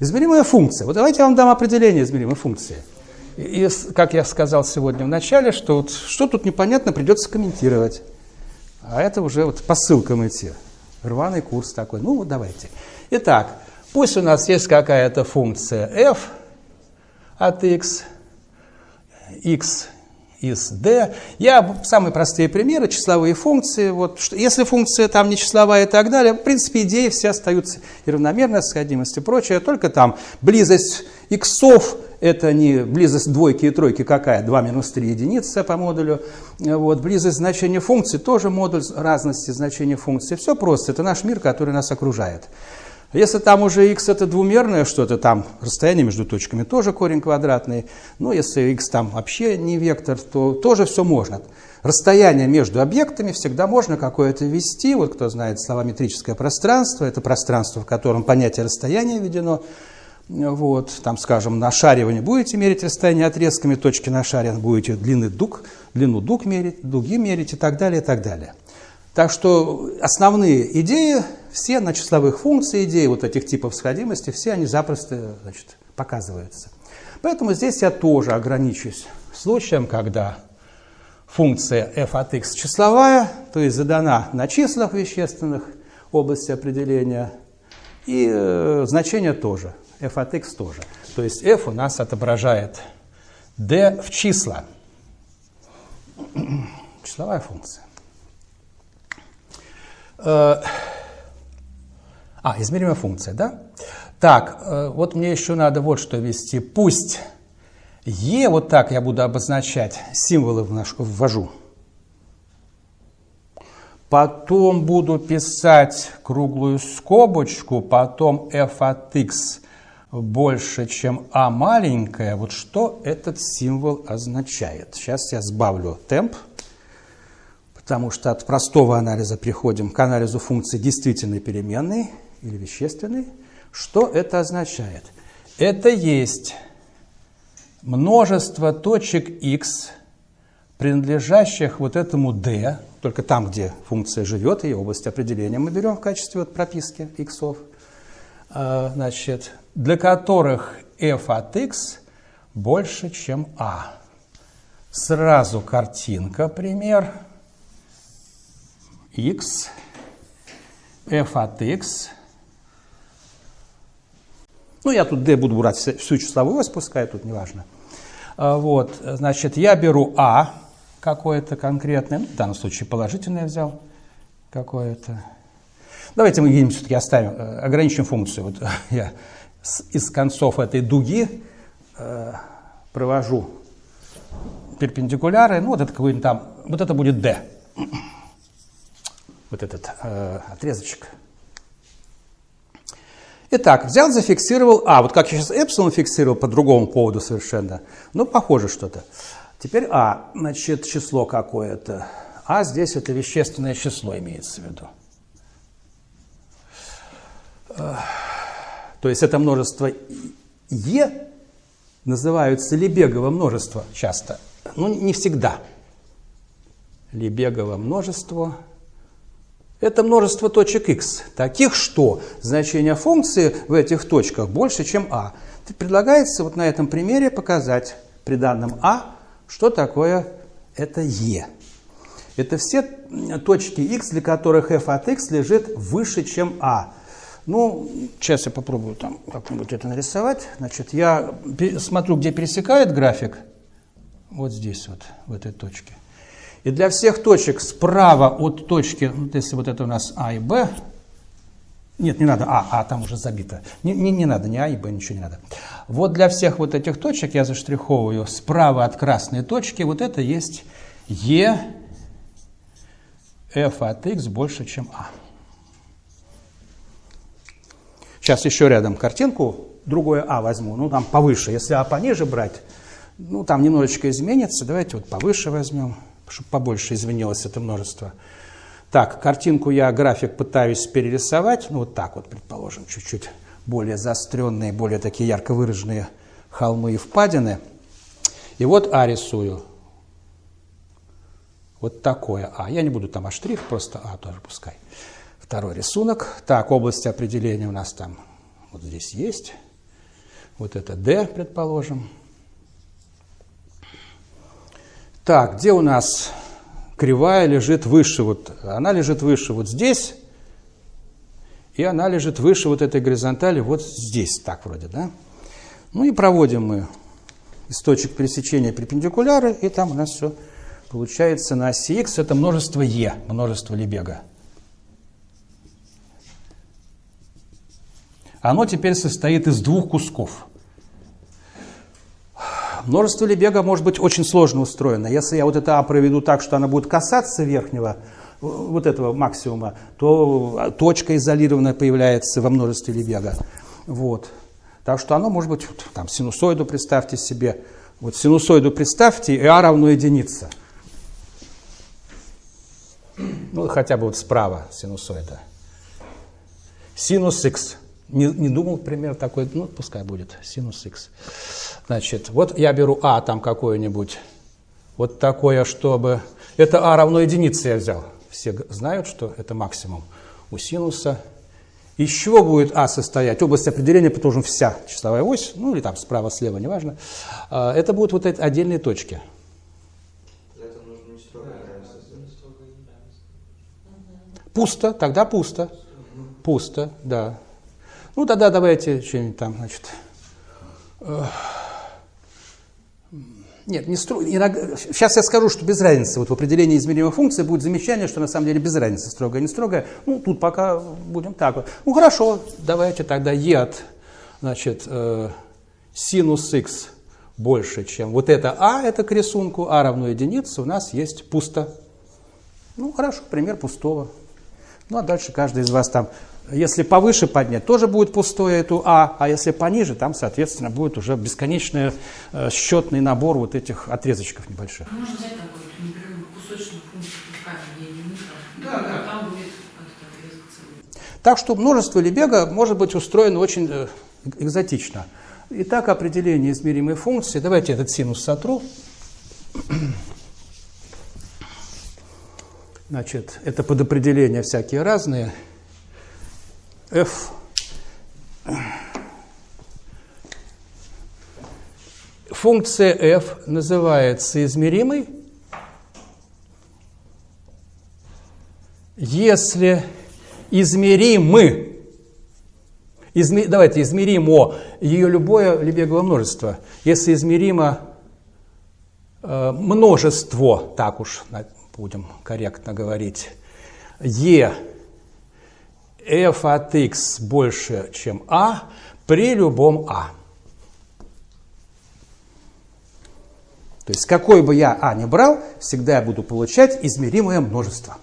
Измеримая функция. Вот давайте я вам дам определение измеримой функции. И, как я сказал сегодня в начале, что вот, что тут непонятно, придется комментировать. А это уже вот по ссылкам идти. Рваный курс такой. Ну вот давайте. Итак, пусть у нас есть какая-то функция f от x, x из d. Я самые простые примеры, числовые функции. Вот, что, если функция там не числовая и так далее, в принципе, идеи все остаются и равномерная сходимость и прочее. Только там близость иксов – это не близость двойки и тройки какая, 2 минус 3 единицы по модулю. Вот, близость значения функции тоже модуль разности значения функции. Все просто, это наш мир, который нас окружает. Если там уже x это двумерное что-то, там расстояние между точками тоже корень квадратный. Но если x там вообще не вектор, то тоже все можно. Расстояние между объектами всегда можно какое-то ввести. Вот кто знает слова метрическое пространство, это пространство, в котором понятие расстояния введено. Вот, там, скажем, на шаре вы не будете мерить расстояние отрезками точки на шаре, будете длины дуг, длину дуг мерить, дуги мерить и так далее, и так далее. Так что основные идеи, все на числовых функциях, идеи вот этих типов сходимости, все они запросто значит, показываются. Поэтому здесь я тоже ограничусь случаем, когда функция f от x числовая, то есть задана на числах вещественных области определения, и э, значение тоже, f от x тоже. То есть f у нас отображает d в числа. Числовая функция. Э, а, измеримая функция, да? Так, э, вот мне еще надо вот что ввести. Пусть e, вот так я буду обозначать, символы ввожу. Потом буду писать круглую скобочку, потом f от x больше, чем a маленькая. Вот что этот символ означает. Сейчас я сбавлю темп потому что от простого анализа приходим к анализу функции действительной переменной или вещественной. Что это означает? Это есть множество точек x, принадлежащих вот этому d, только там, где функция живет, ее область определения мы берем в качестве вот прописки x, а, значит, для которых f от x больше, чем a. Сразу картинка, пример – x, f от x. Ну, я тут d буду брать всю числовую ось, пускай тут неважно. А, вот, значит, я беру а какое-то конкретное, ну, в данном случае положительное взял какое-то. Давайте мы где-нибудь все-таки оставим, э, ограничим функцию. Вот я из концов этой дуги э, провожу перпендикуляры, ну, вот это какой-нибудь там, вот это будет d вот этот э, отрезочек. Итак, взял, зафиксировал А. Вот как я сейчас эпсилон фиксировал по другому поводу совершенно. Ну, похоже что-то. Теперь А, значит, число какое-то. А здесь это вещественное число имеется в виду. Э, то есть это множество Е называются Лебегово множество часто. Но не всегда. Лебегово множество – это множество точек x, таких, что значение функции в этих точках больше, чем а. Предлагается вот на этом примере показать при данном а, что такое это e. Это все точки x, для которых f от x лежит выше, чем а. Ну, сейчас я попробую там как-нибудь это нарисовать. Значит, я смотрю, где пересекает график. Вот здесь вот, в этой точке. И для всех точек справа от точки, вот если вот это у нас А и Б, нет, не надо, А, А там уже забито. Не, не, не надо, ни А и Б, ничего не надо. Вот для всех вот этих точек я заштриховываю справа от красной точки, вот это есть Е, F от X больше, чем А. Сейчас еще рядом картинку, другое А возьму, ну там повыше. Если А пониже брать, ну там немножечко изменится. Давайте вот повыше возьмем чтобы побольше извинилось это множество. Так, картинку я, график пытаюсь перерисовать, ну вот так вот, предположим, чуть-чуть более заостренные, более такие ярко выраженные холмы и впадины. И вот А рисую. Вот такое А. Я не буду там А штрих, просто А тоже пускай. Второй рисунок. Так, область определения у нас там вот здесь есть. Вот это d, предположим. Так, где у нас кривая лежит выше? Вот она лежит выше вот здесь, и она лежит выше вот этой горизонтали вот здесь, так вроде, да? Ну и проводим мы из точек пересечения перпендикуляры, и там у нас все получается на оси x, это множество e, множество Лебега. Оно теперь состоит из двух кусков. Множество Лебега может быть очень сложно устроено. Если я вот это А проведу так, что она будет касаться верхнего, вот этого максимума, то точка изолированная появляется во множестве Лебега. Вот. Так что оно может быть, там, синусоиду представьте себе, вот синусоиду представьте, и А равно единице. Ну, хотя бы вот справа синусоида. Синус х. Не, не думал пример такой, ну, пускай будет, синус х. Значит, вот я беру а там какое-нибудь, вот такое, чтобы... Это а равно единице я взял. Все знают, что это максимум у синуса. Из чего будет а состоять? Область определения, потому вся числовая ось, ну или там справа-слева, неважно. А, это будут вот эти отдельные точки. Пусто, тогда пусто. Пусто, да. Ну, тогда давайте что-нибудь там, значит... Нет, не строго. Сейчас я скажу, что без разницы. Вот в определении измеримой функции будет замечание, что на самом деле без разницы, строгая, не строгая. Ну, тут пока будем так вот. Ну, хорошо, давайте тогда e от, значит, э, синус x больше, чем вот это а, это к рисунку, а равно единице, у нас есть пусто. Ну, хорошо, пример пустого. Ну, а дальше каждый из вас там если повыше поднять, тоже будет пустое эту А, а если пониже, там, соответственно, будет уже бесконечный э, счетный набор вот этих отрезочков небольших. А можно взять такой непрерывный кусочную функцию да, да. там будет отрезок целый. Так что множество Лебега может быть устроено очень э, экзотично. Итак, определение измеримой функции. Давайте этот синус сотру. Значит, это под определения всякие разные. F функция f называется измеримой, если измеримы, изме, давайте измеримо ее любое лебеговое множество, если измеримо э, множество, так уж будем корректно говорить, e f от x больше, чем a при любом a. То есть какой бы я а ни брал, всегда я буду получать измеримое множество.